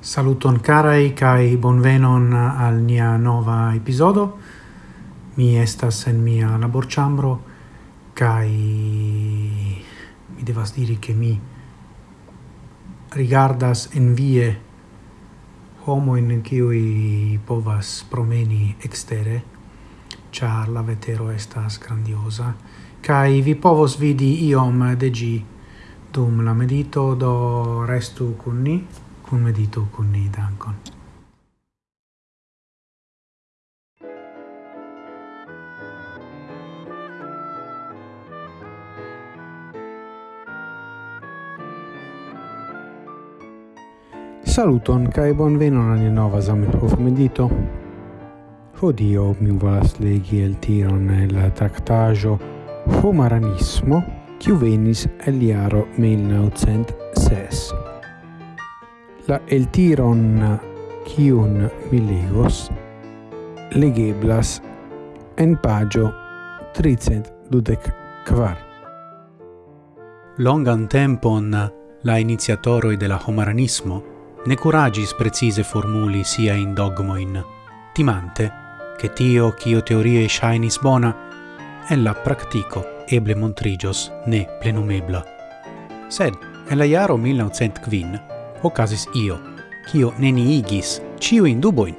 Saluton carai kai bonvenon al nia nova episodo. Mi estas en mia laborĉambro kai mi devas diri che mi rigardas envie homo in kiui povas promeni extere char la vetero estas grandiosa kai vi povos vidi iom de gi dum la medito do restu kun ni kun medito kun ni dankon. Saluton cae bon venon al nova Zamenhof medito. Hodio mi volas legi el tiron el tractajo Homaranismo, kiu venis el iaro 1906 la eltiron kiun mi legos legeblas en pagio tricent dudec kvar. Longan tempon la iniziatoroi de la homaranismo ne curagis precise formuli sia in dogmoin, timante che tio cio teorie shainis bona, ella practico eble montrigios ne plenumebla. Sed, en la iaro 1905, ocasis io, kio neniigis ciuin duboin.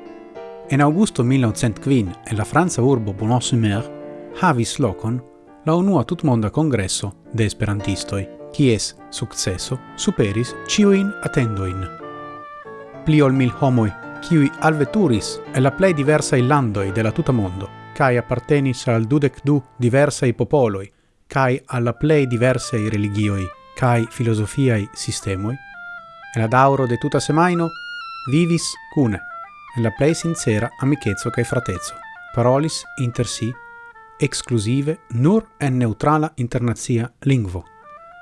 En augusto 1905, en la franca urbo Bonosumer, havis locon la unua tutmonda congresso de esperantistoi, kies successo superis ciuin attendoin. Pli ol mil homoi, kiui alveturis e la plei diversai landoi de la tuta mondo, cae appartenis al dudec du diversai popoloi, cae alla plei diversai religioi, cae filosofiai sistemoi, en la dauro de tuta semaino vivis cune, en la plei sincera amicezzo cae fratezzo, parolis inter si exclusive nur en neutrala internazia lingvo,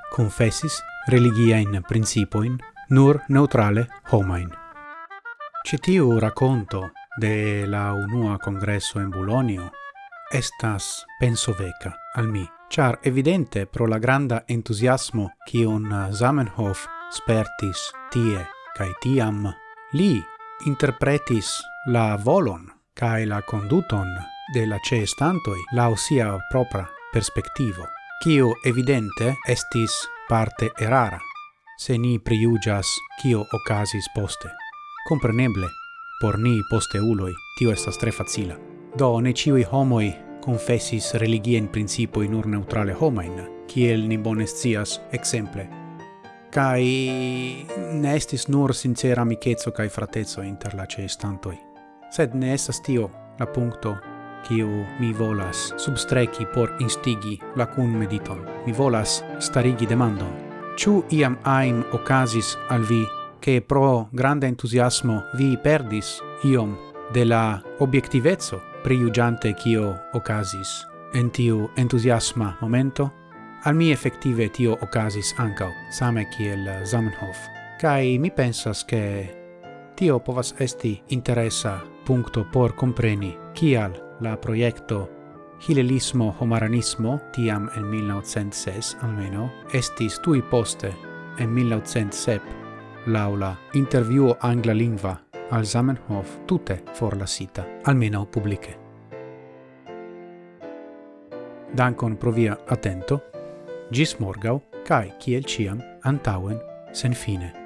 confessis religia religiaen principoin nur neutrale homain. Citiu racconto de la unua congresso in Bulonio estas penso veca al mi, char evidente pro la granda entusiasmo cion Zamenhof spertis tie kai tiam li interpretis la volon kai la conduton de la ceestantoi la osia propra perspectivo, kio evidente estis parte erara, se ni priugias kio ocasis poste. Compreneble, por ni posteuloi tio estas tre facila. Do ne ciui homoi confessis religien in ur neutrale homain, kiel ni bonescias exemple, kai ne estis nur sincera amicetso kai fratezo inter la cestantoi. Sed ne estas tio la punto kiu mi volas substreki por instigi la kun mediton. Mi volas starigi demandon. Ĉu iam aim ocasis al vi che pro grande entusiasmo vi perdis iom de la obiectivezzo priugiante kio ocasis en tiu entusiasma momento? Al mi effettive tio ocasis ancau, same kiel eh, Zamenhof, cae mi pensas che tio povas esti interessa puncto por compreni kial la proiecto Hilelismo Homaranismo, tiam en 1906 almeno, estis tui poste en 1907 laula interviuo angla lingua al Zamenhof tute sita, almeno publice. Dankon pro via attento Gis morgau, cae, ciel ciam, antauen, sen fine.